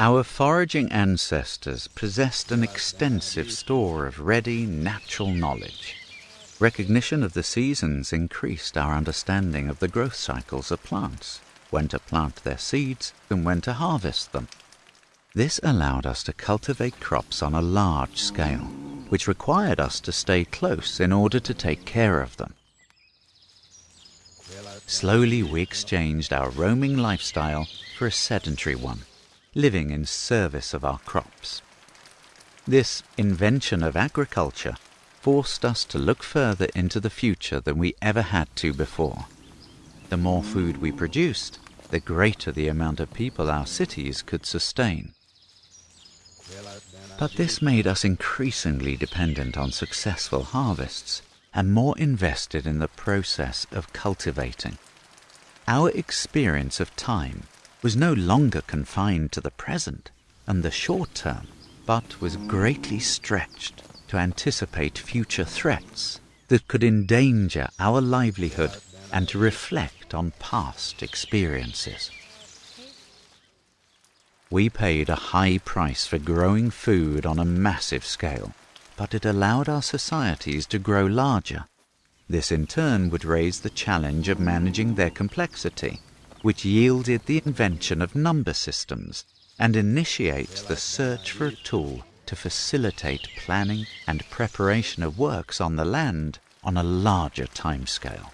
Our foraging ancestors possessed an extensive store of ready natural knowledge. Recognition of the seasons increased our understanding of the growth cycles of plants, when to plant their seeds and when to harvest them. This allowed us to cultivate crops on a large scale, which required us to stay close in order to take care of them. Slowly we exchanged our roaming lifestyle for a sedentary one, living in service of our crops. This invention of agriculture forced us to look further into the future than we ever had to before. The more food we produced, the greater the amount of people our cities could sustain. But this made us increasingly dependent on successful harvests and more invested in the process of cultivating. Our experience of time was no longer confined to the present and the short term, but was greatly stretched to anticipate future threats that could endanger our livelihood and to reflect on past experiences. We paid a high price for growing food on a massive scale, but it allowed our societies to grow larger. This in turn would raise the challenge of managing their complexity, which yielded the invention of number systems and initiate the search for a tool to facilitate planning and preparation of works on the land on a larger timescale.